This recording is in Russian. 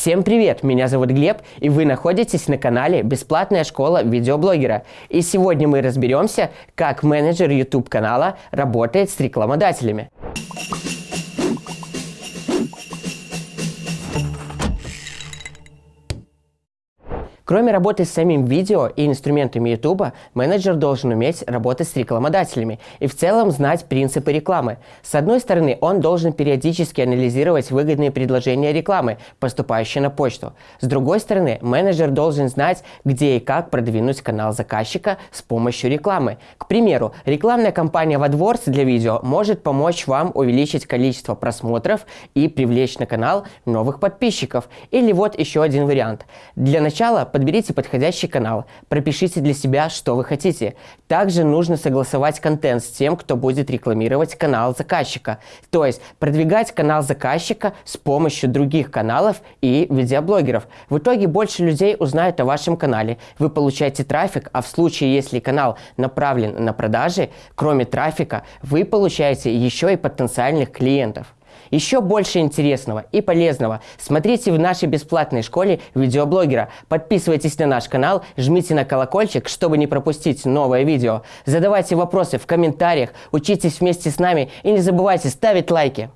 Всем привет, меня зовут Глеб, и вы находитесь на канале «Бесплатная школа видеоблогера». И сегодня мы разберемся, как менеджер YouTube канала работает с рекламодателями. Кроме работы с самим видео и инструментами YouTube, менеджер должен уметь работать с рекламодателями и в целом знать принципы рекламы. С одной стороны, он должен периодически анализировать выгодные предложения рекламы, поступающие на почту. С другой стороны, менеджер должен знать, где и как продвинуть канал заказчика с помощью рекламы. К примеру, рекламная кампания AdWords для видео может помочь вам увеличить количество просмотров и привлечь на канал новых подписчиков. Или вот еще один вариант. Для начала подберите подходящий канал, пропишите для себя, что вы хотите. Также нужно согласовать контент с тем, кто будет рекламировать канал заказчика. То есть продвигать канал заказчика с помощью других каналов и видеоблогеров. В итоге больше людей узнают о вашем канале. Вы получаете трафик, а в случае, если канал направлен на продажи, кроме трафика, вы получаете еще и потенциальных клиентов. Еще больше интересного и полезного смотрите в нашей бесплатной школе видеоблогера. Подписывайтесь на наш канал, жмите на колокольчик, чтобы не пропустить новое видео. Задавайте вопросы в комментариях, учитесь вместе с нами и не забывайте ставить лайки.